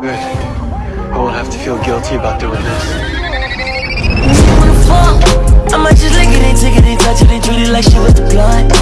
Good. I won't have to feel guilty about doing this. Just lick it, ain't take it, ain't touch it, ain't treat it like shit with the.